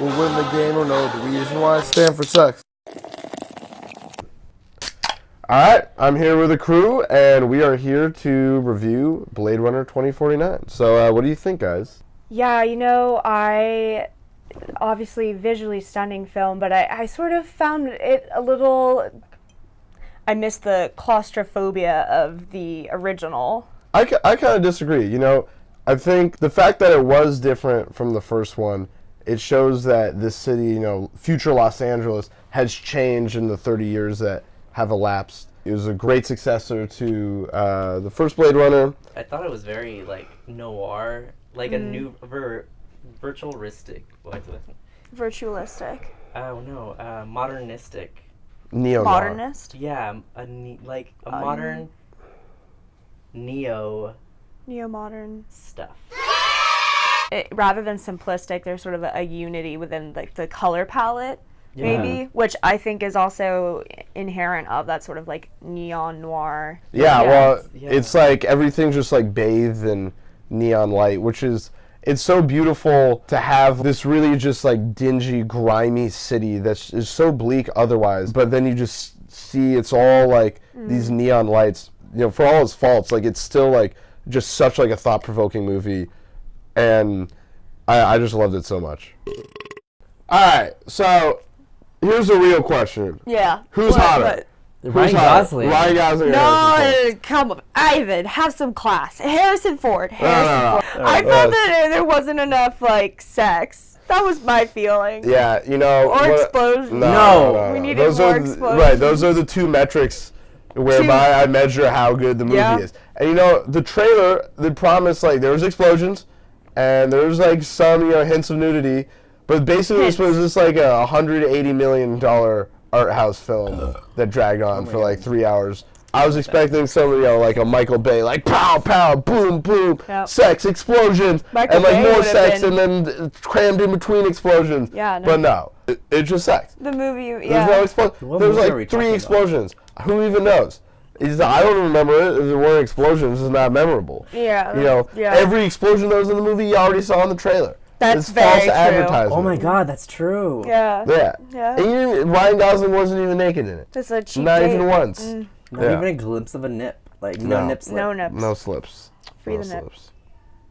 will win the game or no. the reason why Stanford sucks. All right, I'm here with the crew, and we are here to review Blade Runner 2049. So, uh, what do you think, guys? Yeah, you know, I obviously visually stunning film, but I, I sort of found it a little. I missed the claustrophobia of the original. I, I kind of disagree. You know, I think the fact that it was different from the first one, it shows that this city, you know, future Los Angeles, has changed in the 30 years that have elapsed. It was a great successor to uh, the first Blade Runner. I thought it was very like noir, like a Mm. new ver- virtualistic. What? Virtualistic. Oh no, uh, modernistic. Neo Modernist. Yeah, a ne- like a Um, modern neo Neo modern. stuff. It, rather than simplistic, there's sort of a, a unity within like the color palette, maybe, which I think is also inherent of that sort of like neon noir. Yeah, Yeah. well, Yeah. it's like everything's just like bathed in neon light, which is it's so beautiful to have this really just like dingy, grimy city that's so bleak otherwise, but then you just see it's all like mm. these neon lights. You know, for all its faults, like it's still like just such like a thought-provoking movie, and I, I just loved it so much. All right, so here's a real question: Yeah. Who's What- hotter? what- Who's Ryan hotter? Gosling. Ryan Gosling. or Harrison Ford? No, come on, Ivan, have some class. Harrison Ford. Harrison no, no. Ford. I Uh, felt that there wasn't enough like sex. That was my feeling. Yeah, you know. Or what- explosions. No, No. no, no, We no. needed those more are th- right. Those are the two metrics whereby I measure how good the movie Yeah. is. And you know, the trailer, the promised like there was explosions, and there was like some you know hints of nudity, but basically this was just like a 180 million dollar art house film that dragged on oh for like three hours. I was expecting some, you know, like a Michael Bay, like pow, pow, boom, boom, Yep. sex, explosions, Michael and like Bay more sex, been- and then crammed in between explosions. Yeah, no. But no, it, it's just sex. The movie, There's yeah. no explosion. What There's movie are we like three talking explosions. Who even knows? It's- I don't remember it. If there weren't explosions, it's not memorable. yeah. You know, yeah. every explosion that was in the movie, you already saw in the trailer. That's it's very false true. advertising. Oh my god, that's true. Yeah. Yeah. Yeah. And you, Ryan Gosling wasn't even naked in it. Just a cheap Not date. even once. Mm. Not Yeah. even a glimpse of a nip. Like no, No. nip slip. No nips. No slips. Free no the nip. slips.